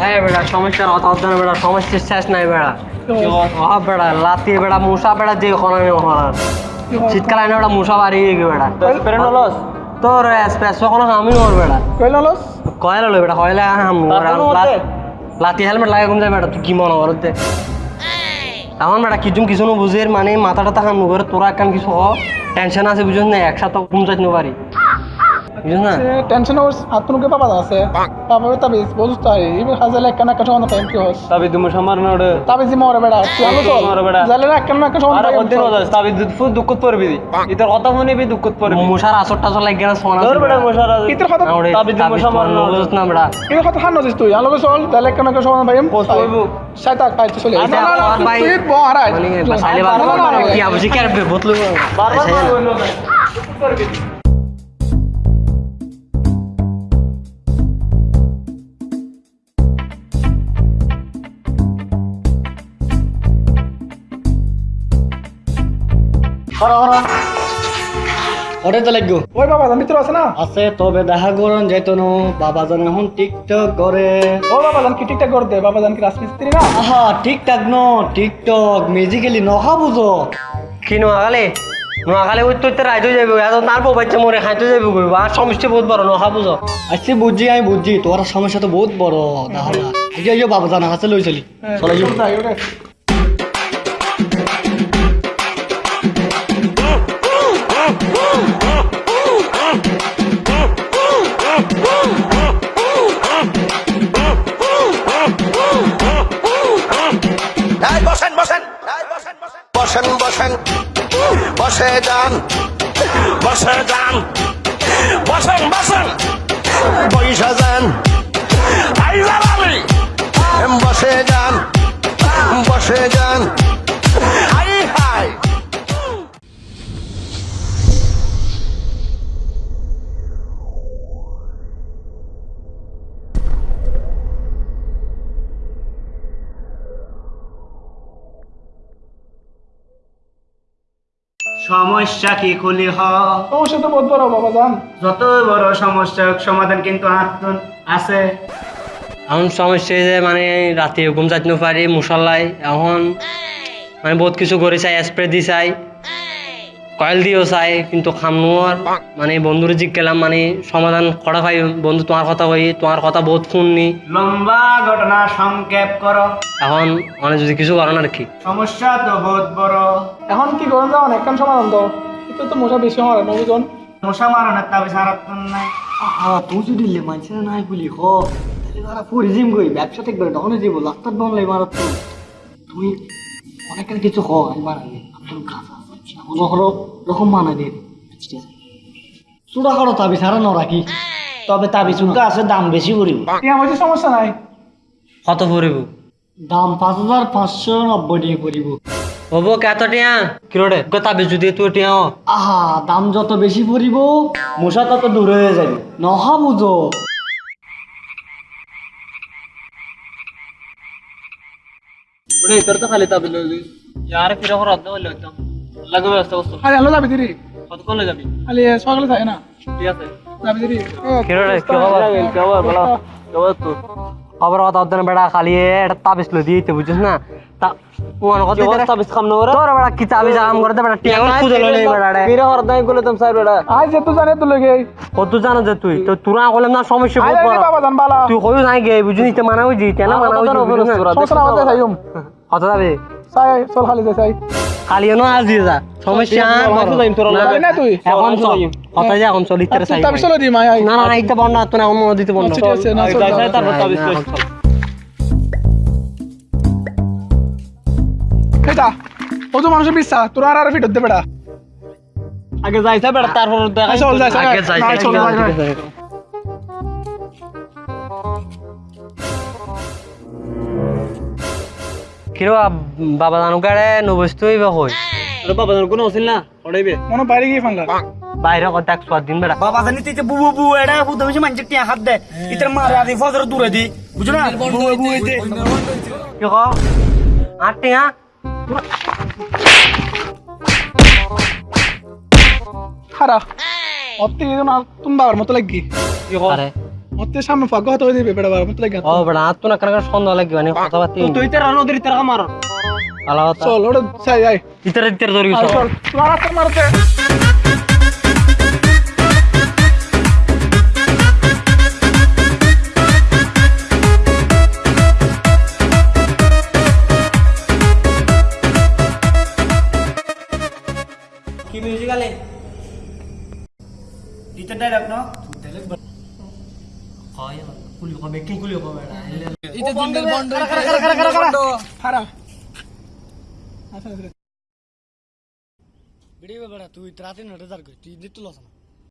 হ্যাঁ বেড়া সমস্যার কথা হচ্ছে বেড়া সমস্যার শেষ নাই বেড়া। ওহা বেড়া লাতি বেড়া মশা বেড়া যে ওখানে ওখানে শীতকাল আইনে বেড়া মশা বাড়ি গিয়ে বেড়া। পেরেনলস তোর স্পেস ওখানে আমি ওর বেড়া। কইলা লস কয়লা লই বেড়া কয়লা? লাতি হেলমেট লাগে যায় বেড়া তুই কি মনে করতে? এখন বেড়া কিছু কিছু নো বুঝের মানে মাথাটা তাহাম নুগরে তোরা একখান কিছু হ টেনশন আছে বুঝছ না একসাথে ঘুম যাইতে পারি। টেনশন ওর আত্মনুকে পাপা আছে। পাপা তাবি বুঝছ তাই ইবে টাইম কি হস তাবি তুমি সমার নড়ে তাবি জি মরে বেড়া তুই আলো চল? মরে বেড়া। জালে না একখান একটা সমান আরে কোনদিন হদাস তাবি ফুল দুঃখত পড়বি ইতর কথা মনে বি দুঃখত পড়বি মশার আসর টাসর লাগে না সোনা ধর বেড়া মশারা ইতর কথা তাবি বুঝছ না বেড়া। ইবে কথা নজিস তুই আলো চল জালে একখান একটা সমান ভাই পোস্ট করব। সাইতা কাই চলে না, না, না, তুই মানে সাইলে বাবা না, না, না, কি আবজি বোতল বারবার হইল না ওটা তো লাগবে। ওই বাবা জান ভিতর আছে না? আছে তবে দেখা করন যাইতো না বাবা জান এখন টিকটক করে। ও বাবা জান কি ঠিকঠাক করতে? বাবা জান কি রাজমিস্ত্রি না? আহা টিকটক ন টিকটক। মিউজিক্যালি নখা বুঝো। কি নোয়াখালে নোয়াখালে ওই তোর রাইত হয়ে যাবে তার বাচ্চা মরে খাইতে যাবে গো আর সমস্যা বহুত বড় নখা বুঝো। আচ্ছা বুঝছি আমি বুঝছি তোর সমস্যা তো বহুত বড় এই যে বাবা জানা কাছে লই চলি। চলে যাই বসেন। বসে যান। বসে যান। বসেন বসেন। বৈশা যান। বসে যান। বসে যান। সমস্যা কি খুলি হ? সমস্যা তো বহুত বড় বাবা জান। যত বড় সমস্যা হোক, সমাধান কিন্তু আছে। এখন সমস্যা যে মানে রাতে ঘুম যাইতে পারি মশালায় এখন মানে বহুত কিছু করে চাই স্প্রে দি চাই। কয়েল দিয়েও চাই কিন্তু খামনোয়ার মানে বন্ধুরে জিজ্ঞেলাম মানে সমাধান করা ভাই বন্ধু তোমার কথা কই তোমার কথা বহুত শুননি। লম্বা ঘটনা সংক্ষেপ করো। এখন মানে যদি কিছু করেন আর কি। সমস্যা তো বহুত বড়। এখন কি করুন যাও একখান সমাধান তো এটা তো মশা বেশি মারে নবুজন মশা মারণের তাবে সারাত নাই। আহা তুই যদি লে মানছে নাই বলি হ। তাহলে তারা পরি জিম গই ব্যবসা ঠিক করে তখন যাব লাস্টার বাংলাই মারাত তুমি অনেক কিছু হ আমি বানাই আপনার আছে হলো রকম মানা দিয়ে আছে চূড়া করো তাবি সারা ন রাখি তবে তাবি চুলকা আছে দাম বেশি পড়িব। আমার সমস্যা নাই? কত পড়িব? দাম পাঁচ হাজার পাঁচশো নব্বই টাকা পড়িব। হব কত টিয়া? কিলোটে তাবে যদি তুই টিয়া আহা দাম যত বেশি পড়িব মশা তত দূর হয়ে যাবে। নহা বুঝো। ওরে ইতর তো খালি তাবি লই ইয়ার কি রকম রদ্দ হইল একদম লাগবে ব্যবস্থা করছ? আরে আলো যাবি দিদি কতক্ষণ যাবি? আলে সকালে থাকে না। ঠিক আছে। যাবি দিদি কিলোটে কি খবর কি খবর? বলো খবর তো খবর কথা হচ্ছে না বেড়া খালি এটা তাবিজ লো দিতে বুঝছিস না? তা মনে কি করতে অবস্থা কাম না করে তোর বেড়া কি তাবিজ আরাম করতে বেড়া টিয়া খুঁজে লই বেড়া রে। ফিরে হর দাই বলে তুমি সাইড বেড়া। আজ যে তুই জানে তো লগে। কত জানো যে তুই। তো তোরা কইলাম না সমস্যা বহুত বড় বাবা জান বালা। তুই কইও নাই গে বুঝিনি তে মানা মানা বুঝিস সমস্যা আমাদের সাইম কত যাবে। সাই চল খালি সাই। খালি না আজ যা। সমস্যা না, তুই। এখন চল কথা যা এখন চল চাই তুই চলে দি মাই না না ইতে বন্ধ তো না অন্য দিতে বন্ধ। আচ্ছা, ঠিক আছে, না, চল, যাই চল, যাই তারপর চল। এটা ও তো মানুষের বিশ্বাস তোর আর আর ফিট হতে বেড়া আগে যাইছা বেড়া তারপর দেখা চল যাই আগে যাই, না যাই, চল যাই, কিরো বাবা জানু কাড়ে নবস্তই বা হই আরে বাবা জান কোনো আছিল না? পড়াইবে মনে বাইরে গিয়ে ফাঙ্গা বাইরে কথা এক সোয়াদ দিন বেড়া বাবা জানি তুই বু বু এডা বু তুমি মানছে টিয়া হাত দে। ইতর মারে আদি ফজর দূরে দি বুঝো না? বু বু এতে কি ক? আটটি হ্যাঁ খারা অতি না তুমি বাবার মতো লাগি। আরে মতে সামনে ফাঁক হতে দিবে বেটা মতে লাগে ও আর তো না কারণ সন্দেহ লাগবে মানে কথাবার্তা তুই তো নদীর তেরা মার। ভালো কথা চল ওটা চাই আই ইতারে ইতারে ধরি আর চল। মারাতে মারাতে। কি মিউজিক আলে? ইতে ডাইরেক্ট না কুলি হবে কি কুলি হবে খারা ভিডিও বেড়া তুই রাতে নটে তার তুই দিতে লস না